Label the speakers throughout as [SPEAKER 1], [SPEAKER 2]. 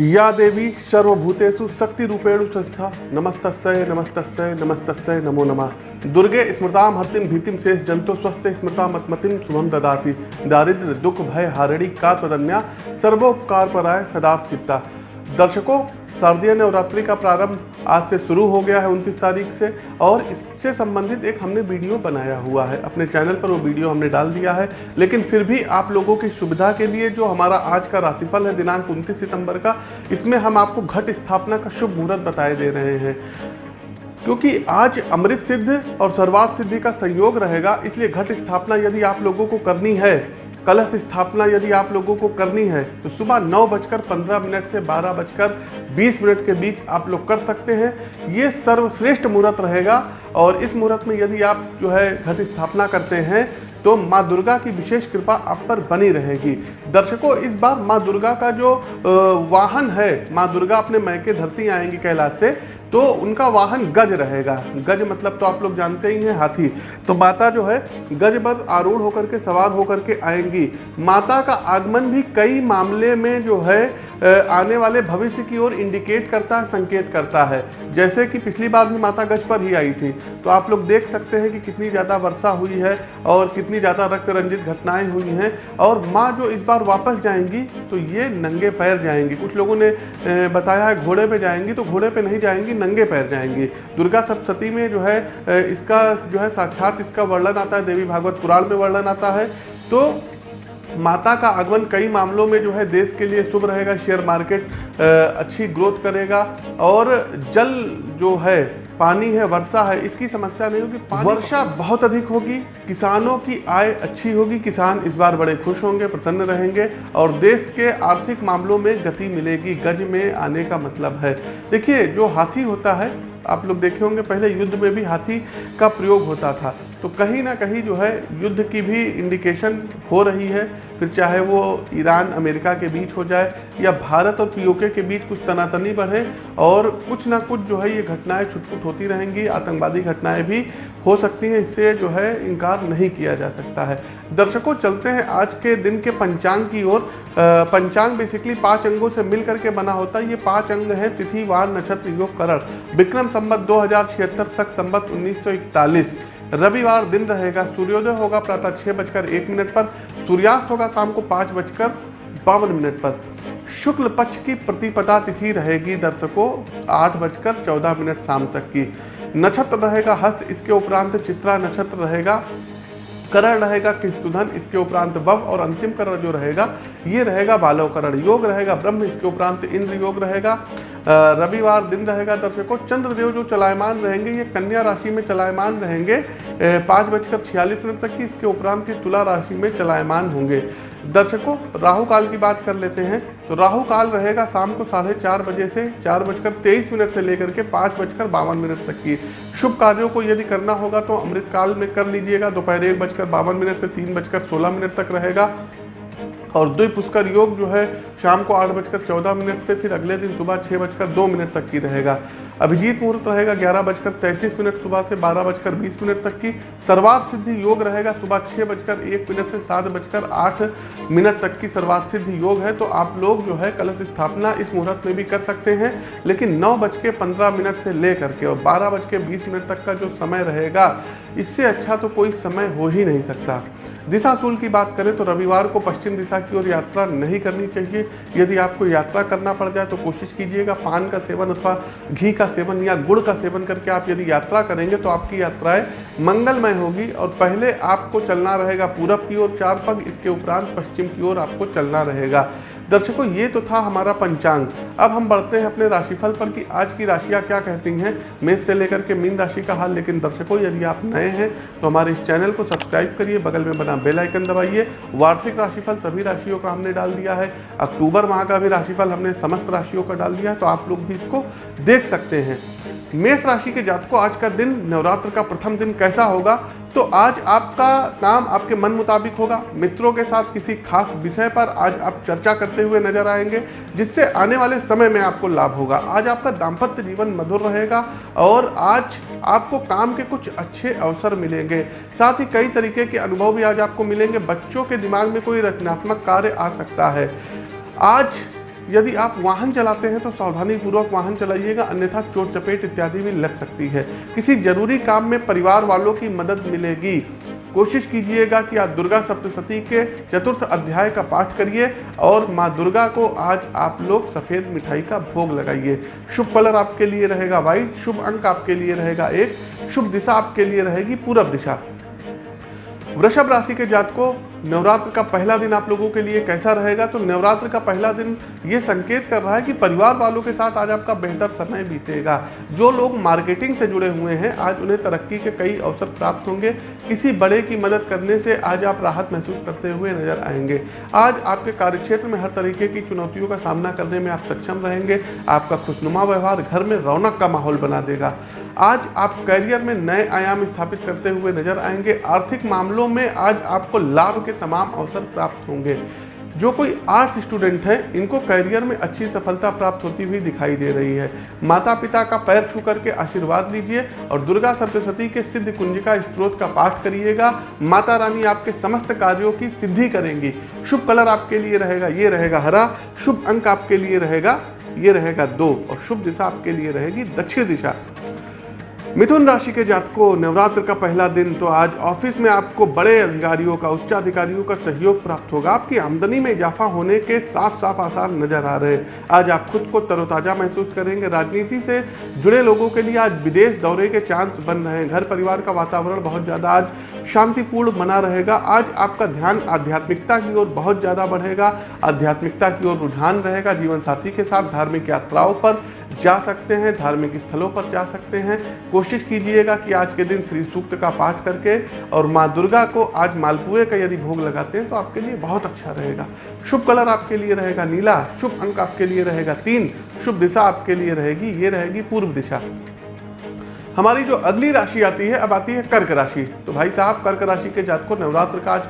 [SPEAKER 1] या देवी सर्वभूतेषु शक्ति रूपेण संस्था। नमस्त नमस्तस्यै नमस्तस्यै, नमो नमः। दुर्गे स्मृता हतिम भीतिम शेष जंतो स्वस्थ स्मृता मतमतिम शुभम ददासी। दारिद्र दुख, भय, हारिणी का तदन्या सर्वोपकार पराय सदा चित्ता। दर्शकों शारदीय नवरात्रि का प्रारंभ आज से शुरू हो गया है उनतीस तारीख से और इससे संबंधित एक हमने वीडियो बनाया हुआ है। अपने चैनल पर वो वीडियो हमने डाल दिया है। लेकिन फिर भी आप लोगों की सुविधा के लिए जो हमारा आज का राशिफल है दिनांक उनतीस सितंबर का, इसमें हम आपको घट स्थापना का शुभ मुहूर्त बताए दे रहे हैं। क्योंकि आज अमृत सिद्ध और सर्वार्थ सिद्धि का संयोग रहेगा, इसलिए घट स्थापना यदि आप लोगों को करनी है कलश स्थापना यदि आप लोगों को करनी है तो सुबह नौ बजकर पंद्रह मिनट से बारह बजकर बीस मिनट के बीच आप लोग कर सकते हैं। ये सर्वश्रेष्ठ मुहूर्त रहेगा और इस मुहूर्त में यदि आप जो है घट स्थापना करते हैं तो माँ दुर्गा की विशेष कृपा आप पर बनी रहेगी। दर्शकों, इस बार माँ दुर्गा का जो वाहन है, माँ दुर्गा अपने मैके धरती आएँगी कैलाश से तो उनका वाहन गज रहेगा। गज मतलब तो आप लोग जानते ही हैं, हाथी। तो माता जो है, गज पर आरूढ़ होकर के, सवार होकर के आएँगी। माता का आगमन भी कई मामले में जो है आने वाले भविष्य की ओर इंडिकेट करता है संकेत करता है। जैसे कि पिछली बार भी माता गज पर ही आई थी। तो आप लोग देख सकते हैं कि कितनी ज़्यादा वर्षा हुई है और कितनी ज़्यादा रक्त रंजित घटनाएँ हुई हैं। और माँ जो इस बार वापस जाएँगी तो ये नंगे पैर जाएँगी। कुछ लोगों ने बताया है घोड़े पे जाएँगी तो घोड़े पे नहीं जाएँगी, नंगे पैर जाएँगी। दुर्गा सप्तती में जो है इसका जो है साक्षात इसका वर्णन आता है, देवी भागवत पुराण में वर्णन आता है। तो माता का आगमन कई मामलों में जो है देश के लिए शुभ रहेगा शेयर मार्केट अच्छी ग्रोथ करेगा और जल जो है पानी है, वर्षा है, इसकी समस्या नहीं होगी। वर्षा बहुत अधिक होगी, किसानों की आय अच्छी होगी, किसान इस बार बड़े खुश होंगे, प्रसन्न रहेंगे, और देश के आर्थिक मामलों में गति मिलेगी, गज में आने का मतलब है। देखिए, जो हाथी होता है, आप लोग देखे होंगे, पहले युद्ध में भी हाथी का प्रयोग होता था। तो कहीं ना कहीं जो है, युद्ध की भी इंडिकेशन हो रही है फिर चाहे वो ईरान, अमेरिका के बीच हो जाए या भारत और पीओके के बीच कुछ तनातनी बढ़े और कुछ ना कुछ जो है ये घटनाएँ छुटपुट होती रहेंगी, आतंकवादी घटनाएँ भी हो सकती हैं। इससे जो है इनकार नहीं किया जा सकता है। दर्शकों, चलते हैं आज के दिन के पंचांग की ओर। पंचांग बेसिकली पाँच अंगों से मिल करके बना होता है। ये पाँच अंग हैं, तिथि, वार, नक्षत्र, योग, करण। विक्रम संबत दो हज़ार छिहत्तर सख संबत उन्नीस रविवार दिन रहेगा, सूर्योदय होगा प्रातः छः बजकर एक मिनट पर, सूर्यास्त होगा शाम को पाँच बजकर बावन मिनट पर। शुक्ल पक्ष की प्रतिपदा तिथि रहेगी दर्शकों आठ बजकर चौदह मिनट शाम तक की। नक्षत्र रहेगा हस्त, इसके उपरांत चित्रा नक्षत्र रहेगा, करण रहेगा किस्तुधन, इसके उपरांत वव और अंतिम करण जो रहेगा, ये रहेगा बालव करण योग रहेगा ब्रह्म, इसके उपरांत इंद्र योग रहेगा। रविवार दिन रहेगा दर्शकों चंद्रदेव जो चलायमान रहेंगे, ये कन्या राशि में चलायमान रहेंगे। पाँच बजकर छियालीस मिनट तक की इसके उपरांत की तुला राशि में चलायमान होंगे। दर्शकों, राहु काल की बात कर लेते हैं। तो राहु काल रहेगा शाम को साढ़े चार बजे से चार बजकर तेईस मिनट से लेकर के पाँच बजकर बावन मिनट तक की। शुभ कार्यों को यदि करना होगा तो अमृत काल में कर लीजिएगा। दोपहर एक बजकर बावन मिनट से तीन बजकर सोलह मिनट तक रहेगा। और द्विपुष्कर योग जो है शाम को आठ बजकर चौदह मिनट से फिर अगले दिन सुबह छः बजकर दो मिनट तक की रहेगा। अभिजीत मुहूर्त रहेगा ग्यारह बजकर तैंतीस मिनट, सुबह से बारह बजकर बीस मिनट तक की। सर्वार्थ सिद्धि योग रहेगा सुबह छः बजकर एक मिनट से सात बजकर आठ मिनट तक की सर्वार्थ सिद्धि योग है। तो आप लोग जो है कलश स्थापना इस मुहूर्त में भी कर सकते हैं, लेकिन नौ बज के पंद्रह मिनट से ले करके और बारह बज के बीस मिनट तक का जो समय रहेगा, इससे अच्छा तो कोई समय हो ही नहीं सकता। दिशा सूल की बात करें तो रविवार को पश्चिम दिशा की ओर यात्रा नहीं करनी चाहिए। यदि आपको यात्रा करना पड़ जाए तो कोशिश कीजिएगा पान का सेवन अथवा घी का सेवन या गुड़ का सेवन करके आप यदि यात्रा करेंगे तो आपकी यात्राएँ मंगलमय होगी और पहले आपको चलना रहेगा पूरब की ओर, चार पग, इसके उपरांत पश्चिम की ओर आपको चलना रहेगा। दर्शकों, ये तो था हमारा पंचांग। अब हम बढ़ते हैं अपने राशिफल पर कि आज की राशियाँ क्या कहती हैं। मेष से लेकर के मीन राशि का हाल, लेकिन दर्शकों, यदि आप नए हैं तो हमारे इस चैनल को सब्सक्राइब करिए, बगल में बना बेल आइकन दबाइए। वार्षिक राशिफल सभी राशियों का हमने डाल दिया है। अक्टूबर माह का भी राशिफल हमने समस्त राशियों का डाल दिया है तो आप लोग भी इसको देख सकते हैं। मेष राशि के जातकों, आज का दिन, नवरात्र का प्रथम दिन कैसा होगा? तो आज आपका काम आपके मन मुताबिक होगा। मित्रों के साथ किसी खास विषय पर आज आप चर्चा करते हुए नज़र आएँगे, जिससे आने वाले समय में आपको लाभ होगा। आज आपका दाम्पत्य जीवन मधुर रहेगा और आज आपको काम के कुछ अच्छे अवसर मिलेंगे। साथ ही कई तरीके के अनुभव भी आज आपको मिलेंगे। बच्चों के दिमाग में कोई रचनात्मक कार्य आ सकता है। आज यदि आप वाहन चलाते हैं तो सावधानी पूर्वक वाहन चलाइएगा, अन्यथा चोट, चपेट इत्यादि भी लग सकती है। किसी ज़रूरी काम में परिवार वालों की मदद मिलेगी। कोशिश कीजिएगा कि आप दुर्गा सप्तशती के चतुर्थ अध्याय का पाठ करिए और माँ दुर्गा को आज आप लोग सफ़ेद मिठाई का भोग लगाइए। शुभ कलर आपके लिए रहेगा व्हाइट, शुभ अंक आपके लिए रहेगा एक, शुभ दिशा आपके लिए रहेगी पूरब दिशा। वृषभ राशि के जात को नवरात्र का पहला दिन आप लोगों के लिए कैसा रहेगा? तो नवरात्र का पहला दिन ये संकेत कर रहा है कि परिवार वालों के साथ आज आपका बेहतर समय बीतेगा। जो लोग मार्केटिंग से जुड़े हुए हैं, आज उन्हें तरक्की के कई अवसर प्राप्त होंगे। किसी बड़े की मदद करने से आज आप राहत महसूस करते हुए नज़र आएँगे। आज आपके कार्यक्षेत्र में हर तरीके की चुनौतियों का सामना करने में आप सक्षम रहेंगे। आपका खुशनुमा व्यवहार घर में रौनक का माहौल बना देगा। आज आप करियर में नए आयाम स्थापित करते हुए नज़र आएँगे। आर्थिक मामलों में आज आपको लाभ के तमाम अवसर प्राप्त होंगे। जो कोई आर्ट्स स्टूडेंट है, इनको करियर में अच्छी सफलता प्राप्त होती हुई दिखाई दे रही है। माता पिता का पैर छू करके आशीर्वाद लीजिए और दुर्गा सप्तशती के सिद्ध कुंजिका स्त्रोत का पाठ करिएगा। माता रानी आपके समस्त कार्यों की सिद्धि करेंगी। शुभ कलर आपके लिए रहेगा, ये रहेगा हरा। शुभ अंक आपके लिए रहेगा, ये रहेगा दो। और शुभ दिशा आपके लिए रहेगी दक्षिण दिशा। मिथुन राशि के जातकों, नवरात्र का पहला दिन तो आज ऑफ़िस में आपको बड़े अधिकारियों का, उच्चाधिकारियों का सहयोग प्राप्त होगा। आपकी आमदनी में इजाफा होने के साफ़ साफ़ आसार नज़र आ रहे हैं। आज आप खुद को तरोताजा महसूस करेंगे। राजनीति से जुड़े लोगों के लिए आज विदेश दौरे के चांस बन रहे हैं। घर परिवार का वातावरण बहुत ज़्यादा आज शांतिपूर्ण बना रहेगा। आज आपका ध्यान आध्यात्मिकता की ओर बहुत ज़्यादा बढ़ेगा। आध्यात्मिकता की ओर रुझान रहेगा। जीवन साथी के साथ धार्मिक यात्राओं पर जा सकते हैं, धार्मिक स्थलों पर जा सकते हैं। कोशिश कीजिएगा कि आज के दिन श्री सूक्त का पाठ करके और माँ दुर्गा को आज मालपुए का यदि भोग लगाते हैं तो आपके लिए बहुत अच्छा रहेगा। शुभ कलर आपके लिए रहेगा नीला, शुभ अंक आपके लिए रहेगा तीन, शुभ दिशा आपके लिए रहेगी, ये रहेगी पूर्व दिशा। हमारी जो अगली राशि आती है, अब आती है कर्क राशि। तो भाई साहब, कर्क राशि के जात को नवरात्र का आज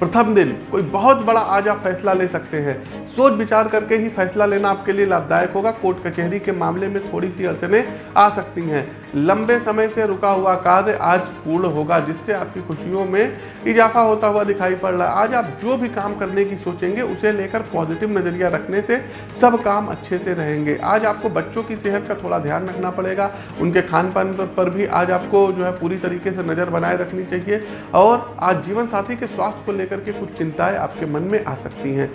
[SPEAKER 1] प्रथम दिन। कोई बहुत बड़ा आज आप फैसला ले सकते हैं। सोच विचार करके ही फैसला लेना आपके लिए लाभदायक होगा। कोर्ट कचहरी के मामले में थोड़ी सी अड़चने आ सकती हैं। लंबे समय से रुका हुआ कार्य आज पूर्ण होगा, जिससे आपकी खुशियों में इजाफा होता हुआ दिखाई पड़ रहा है। आज आप जो भी काम करने की सोचेंगे, उसे लेकर पॉजिटिव नज़रिया रखने से सब काम अच्छे से रहेंगे। आज आपको बच्चों की सेहत का थोड़ा ध्यान रखना पड़ेगा। उनके खान पान पर भी आज आपको जो है पूरी तरीके से नज़र बनाए रखनी चाहिए और आज जीवन साथी के स्वास्थ्य को लेकर के कुछ चिंताएँ आपके मन में आ सकती हैं।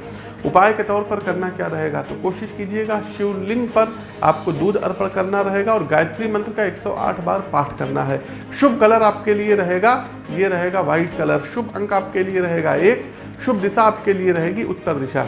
[SPEAKER 1] उपाय के तौर पर करना क्या रहेगा? तो कोशिश कीजिएगा, शिवलिंग पर आपको दूध अर्पण करना रहेगा और गायत्री मंत्र का 108 बार पाठ करना है। शुभ कलर आपके लिए रहेगा, ये रहेगा व्हाइट कलर। शुभ अंक आपके लिए रहेगा एक, शुभ दिशा आपके लिए रहेगी उत्तर दिशा।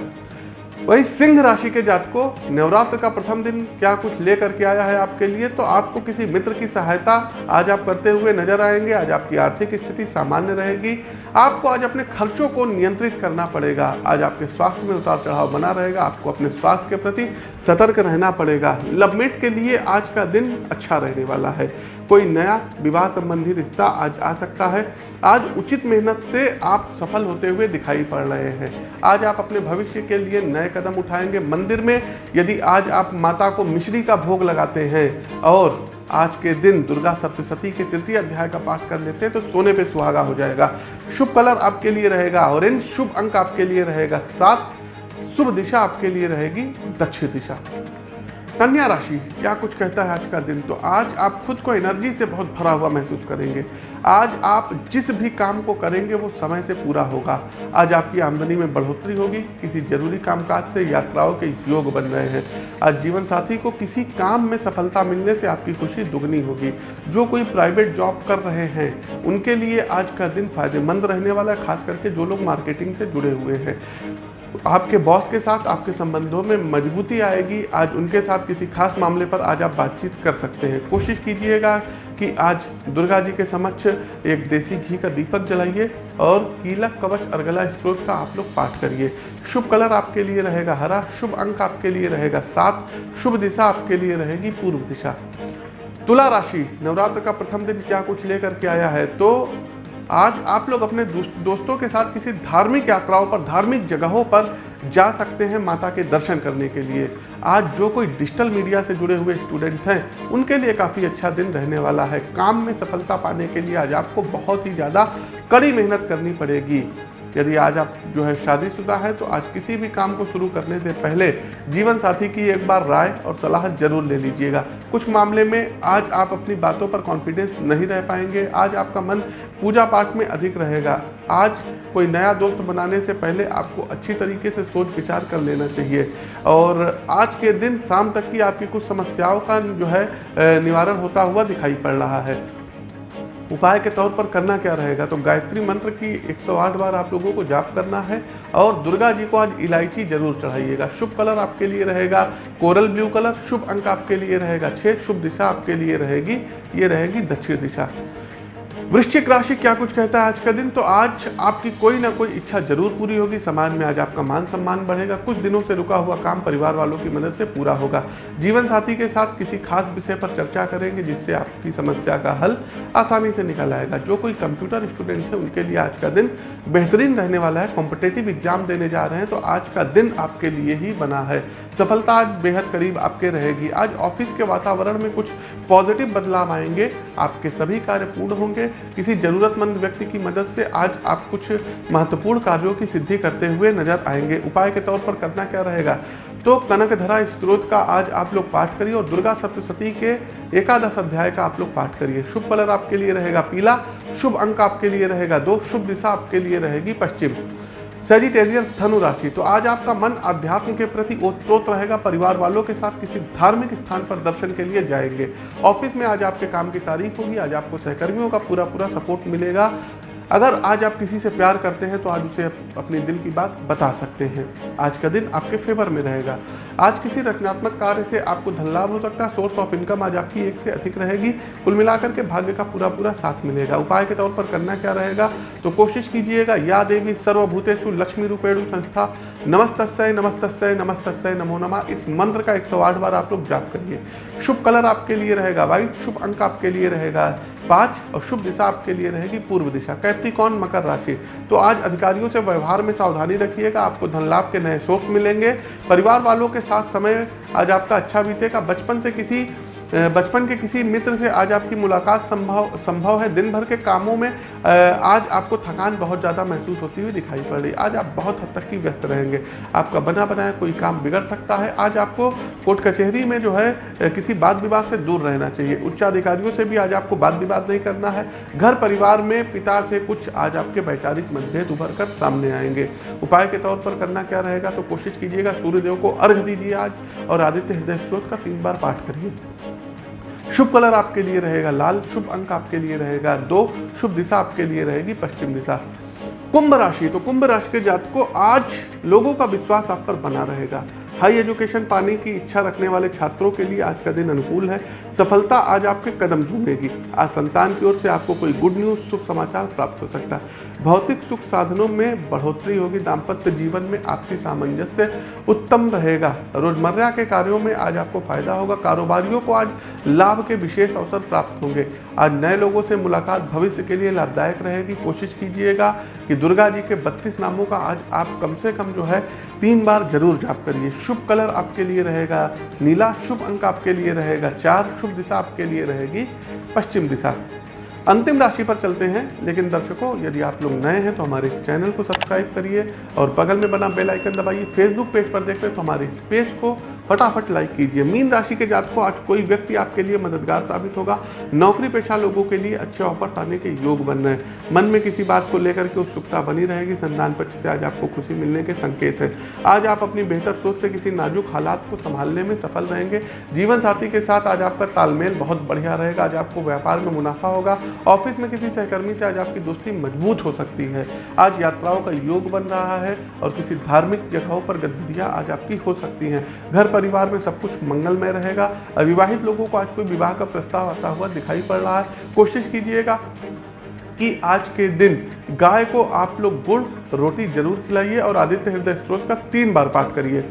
[SPEAKER 1] वही सिंह राशि के जातकों नवरात्र का प्रथम दिन क्या कुछ लेकर के आया है आपके लिए? तो आपको किसी मित्र की सहायता आज आप करते हुए नज़र आएँगे। आज आपकी आर्थिक स्थिति सामान्य रहेगी। आपको आज अपने खर्चों को नियंत्रित करना पड़ेगा। आज आपके स्वास्थ्य में उतार चढ़ाव बना रहेगा। आपको अपने स्वास्थ्य के प्रति सतर्क रहना पड़ेगा। लवमेट के लिए आज का दिन अच्छा रहने वाला है। कोई नया विवाह संबंधी रिश्ता आज आ सकता है। आज उचित मेहनत से आप सफल होते हुए दिखाई पड़ रहे हैं। आज आप अपने भविष्य के लिए नए कदम उठाएँगे। मंदिर में यदि आज आप माता को मिश्री का भोग लगाते हैं और आज के दिन दुर्गा सप्तशती के तृतीय अध्याय का पाठ कर लेते हैं तो सोने पे सुहागा हो जाएगा। शुभ कलर आपके लिए रहेगा। ऑरेंज शुभ अंक आपके लिए रहेगा। सात शुभ दिशा आपके लिए रहेगी। दक्षिण दिशा। कन्या राशि, क्या कुछ कहता है आज का दिन? तो आज आप खुद को एनर्जी से बहुत भरा हुआ महसूस करेंगे। आज आप जिस भी काम को करेंगे, वो समय से पूरा होगा। आज आपकी आमदनी में बढ़ोतरी होगी, किसी ज़रूरी कामकाज से, यात्राओं के योग बन रहे हैं। आज जीवन साथी को किसी काम में सफलता मिलने से आपकी खुशी दुगनी होगी। जो कोई प्राइवेट जॉब कर रहे हैं, उनके लिए आज का दिन फ़ायदेमंद रहने वाला है, खास करके जो लोग मार्केटिंग से जुड़े हुए हैं। आपके बॉस के साथ आपके संबंधों में मजबूती आएगी। आज उनके साथ किसी खास मामले पर आज आप बातचीत कर सकते हैं। कोशिश कीजिएगा कि आज दुर्गा जी के समक्ष एक देसी घी का दीपक जलाइए और कीलक कवच अर्गला स्त्रोत का आप लोग पाठ करिए। शुभ कलर आपके लिए रहेगा हरा, शुभ अंक आपके लिए रहेगा सात, शुभ दिशा आपके लिए रहेगी पूर्व दिशा। तुला राशि, नवरात्र का प्रथम दिन क्या कुछ लेकर के आया है? तो आज आप लोग अपने दोस्तों के साथ किसी धार्मिक यात्राओं पर, धार्मिक जगहों पर जा सकते हैं माता के दर्शन करने के लिए। आज जो कोई डिजिटल मीडिया से जुड़े हुए स्टूडेंट हैं, उनके लिए काफ़ी अच्छा दिन रहने वाला है। काम में सफलता पाने के लिए आज आपको बहुत ही ज़्यादा कड़ी मेहनत करनी पड़ेगी। यदि आज आप जो है शादीशुदा है तो आज किसी भी काम को शुरू करने से पहले जीवन साथी की एक बार राय और सलाह ज़रूर ले लीजिएगा। कुछ मामले में आज आप अपनी बातों पर कॉन्फिडेंस नहीं रह पाएँगे। आज आपका मन पूजा पाठ में अधिक रहेगा। आज कोई नया दोस्त बनाने से पहले आपको अच्छी तरीके से सोच विचार कर लेना चाहिए। और आज के दिन शाम तक की आपकी कुछ समस्याओं का जो है निवारण होता हुआ दिखाई पड़ रहा है। उपाय के तौर पर करना क्या रहेगा? तो गायत्री मंत्र की 108 बार आप लोगों को जाप करना है और दुर्गा जी को आज इलायची ज़रूर चढ़ाइएगा। शुभ कलर आपके लिए रहेगा, कोरल ब्लू कलर शुभ अंक आपके लिए रहेगा छः शुभ दिशा आपके लिए रहेगी, ये रहेगी दक्षिण दिशा। वृश्चिक राशि क्या कुछ कहता है आज का दिन? तो आज आपकी कोई ना कोई इच्छा ज़रूर पूरी होगी, समाज में आज आपका मान सम्मान बढ़ेगा, कुछ दिनों से रुका हुआ काम परिवार वालों की मदद से पूरा होगा। जीवन साथी के साथ किसी खास विषय पर चर्चा करेंगे, जिससे आपकी समस्या का हल आसानी से निकल आएगा। जो कोई कंप्यूटर स्टूडेंट है, उनके लिए आज का दिन बेहतरीन रहने वाला है, कॉम्पिटेटिव एग्ज़ाम देने जा रहे हैं तो आज का दिन आपके लिए ही बना है। सफलता आज बेहद करीब आपके रहेगी। आज ऑफ़िस के वातावरण में कुछ पॉजिटिव बदलाव आएँगे, आपके सभी कार्य पूर्ण होंगे किसी जरूरतमंद व्यक्ति की मदद से आज आप कुछ महत्वपूर्ण कार्यों की सिद्धि करते हुए नज़र आएँगे। उपाय के तौर पर करना क्या रहेगा? तो कनक धरा स्त्रोत का आज आप लोग पाठ करिए और दुर्गा सप्तशती के एकादश अध्याय का आप लोग पाठ करिए। शुभ कलर आपके लिए रहेगा पीला, शुभ अंक आपके लिए रहेगा दो, शुभ दिशा आपके लिए रहेगी पश्चिम। सेजिटेरियस धनु राशि। तो आज आपका मन अध्यात्म के प्रति ओतप्रोत रहेगा, परिवार वालों के साथ किसी धार्मिक स्थान पर दर्शन के लिए जाएँगे। ऑफ़िस में आज आपके काम की तारीफ़ होगी, आज आपको सहकर्मियों का पूरा पूरा सपोर्ट मिलेगा। अगर आज आप किसी से प्यार करते हैं तो आज उसे अपने दिल की बात बता सकते हैं। आज का दिन आपके फेवर में रहेगा। आज किसी रचनात्मक कार्य से आपको धन लाभ हो सकता है सोर्स ऑफ़ इनकम आज आपकी एक से अधिक रहेगी। कुल मिलाकर के भाग्य का पूरा पूरा साथ मिलेगा। उपाय के तौर पर करना क्या रहेगा तो कोशिश कीजिएगा या देवी सर्वभूतेषु लक्ष्मी रूपेणु संस्था। नमस्तस्य नमस्तस्य नमस्तस्य, नमो नमा। इस मंत्र का एक सौ आठ बार आप लोग जाप करिए। शुभ कलर आपके लिए रहेगा, वाइट शुभ अंक आपके लिए रहेगा। पाँच और शुभ दिशा आपके लिए रहेगी पूर्व दिशा, कैप्रिकॉन मकर राशि। तो आज अधिकारियों से व्यवहार में सावधानी रखिएगा, आपको धन लाभ के नए शोक मिलेंगे। परिवार वालों के साथ समय आज आपका अच्छा बीतेगा, बचपन से किसी बचपन के किसी मित्र से आज आपकी मुलाकात संभव संभव है। दिन भर के कामों में आज आपको थकान बहुत ज़्यादा महसूस होती हुई दिखाई पड़ रही। आज आप बहुत हद तक की व्यस्त रहेंगे। आपका बना बनाया कोई काम बिगड़ सकता है। आज आपको कोर्ट कचहरी में जो है किसी बात विवाद से दूर रहना चाहिए। उच्चाधिकारियों से भी आज आपको बात विवाद नहीं करना है। घर परिवार में पिता से कुछ आज आपके वैचारिक मतभेद उभर कर सामने आएँगे। उपाय के तौर पर करना क्या रहेगा तो कोशिश कीजिएगा, सूर्यदेव को अर्घ दीजिए आज और आदित्य हृदय स्त्रोत का तीन बार पाठ करिए। शुभ कलर आपके लिए रहेगा, लाल शुभ अंक आपके लिए रहेगा, दो शुभ दिशा आपके लिए रहेगी, पश्चिम दिशा। कुंभ राशि तो कुंभ राशि के जात को आज लोगों का विश्वास आप पर बना रहेगा। हाई एजुकेशन पाने की इच्छा रखने वाले छात्रों के लिए आज का दिन अनुकूल है। सफलता आज आपके कदम ढूंढेगी। आज संतान की ओर से आपको कोई गुड न्यूज़ शुभ समाचार प्राप्त हो सकता है। भौतिक सुख साधनों में बढ़ोतरी होगी। दाम्पत्य जीवन में आपसी सामंजस्य उत्तम रहेगा। रोज़मर्रा के कार्यों में आज आपको फ़ायदा होगा। कारोबारियों को आज लाभ के विशेष अवसर प्राप्त होंगे। आज नए लोगों से मुलाकात भविष्य के लिए लाभदायक रहेगी। कोशिश कीजिएगा कि दुर्गा जी के बत्तीस नामों का आज आप कम से कम जो है तीन बार ज़रूर जाप करिए। शुभ कलर आपके लिए रहेगा, नीला शुभ अंक आपके लिए रहेगा, चार शुभ दिशा आपके लिए रहेगी, पश्चिम दिशा। अंतिम राशि पर चलते हैं, लेकिन दर्शकों, यदि आप लोग नए हैं तो हमारे चैनल को सब्सक्राइब करिए और बगल में बना बेल आइकन दबाइए। फेसबुक पेज पर देख रहे तो हमारे इस पेज को फटाफट लाइक कीजिए। मीन राशि के जात को आज कोई व्यक्ति आपके लिए मददगार साबित होगा। नौकरी पेशा लोगों के लिए अच्छे ऑफ़र पाने के योग बन रहे हैं। मन में किसी बात को लेकर के उत्सुकता बनी रहेगी। संतान पक्ष से आज आपको खुशी मिलने के संकेत है। आज आप अपनी बेहतर सोच से किसी नाजुक हालात को संभालने में सफल रहेंगे। जीवन साथी के साथ आज आपका तालमेल बहुत बढ़िया रहेगा। आज आपको व्यापार में मुनाफा होगा। ऑफ़िस में किसी सहकर्मी से आज आपकी दोस्ती मज़बूत हो सकती है। आज यात्राओं का योग बन रहा है और किसी धार्मिक जगहों पर गतिविधियाँ आज आपकी हो सकती हैं। घर परिवार में सब कुछ मंगलमय रहेगा। अविवाहित लोगों को आज कोई विवाह का प्रस्ताव आता हुआ दिखाई पड़ रहा है। कोशिश कीजिएगा कि आज के दिन गाय को आप लोग गुड़, रोटी ज़रूर खिलाइए और आदित्य हृदय स्त्रोत का तीन बार पाठ करिए।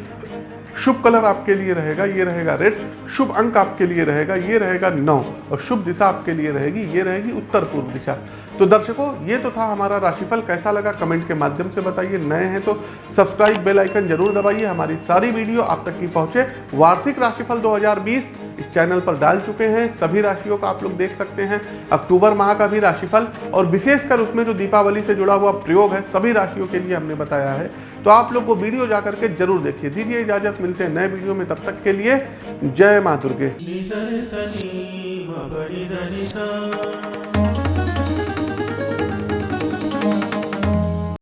[SPEAKER 1] शुभ कलर आपके लिए रहेगा, ये रहेगा रेड, शुभ अंक आपके लिए रहेगा, ये रहेगा नौ, और शुभ दिशा आपके लिए रहेगी, ये रहेगी उत्तर पूर्व दिशा। तो दर्शकों, ये तो था हमारा राशिफल, कैसा लगा कमेंट के माध्यम से बताइए। नए हैं तो सब्सक्राइब, बेल आइकन ज़रूर दबाइए, हमारी सारी वीडियो आप तक की पहुँचे। वार्षिक राशिफल 2020 इस चैनल पर डाल चुके हैं। सभी राशियों का आप लोग देख सकते हैं। अक्टूबर माह का भी राशिफल और विशेषकर उसमें जो दीपावली से जुड़ा हुआ प्रयोग है, सभी राशियों के लिए हमने बताया है। तो आप लोग को वीडियो जा करके ज़रूर देखिए। दीजिए इजाज़त, मिलते हैं नए वीडियो में। तब तक के लिए जय माँ दुर्गे।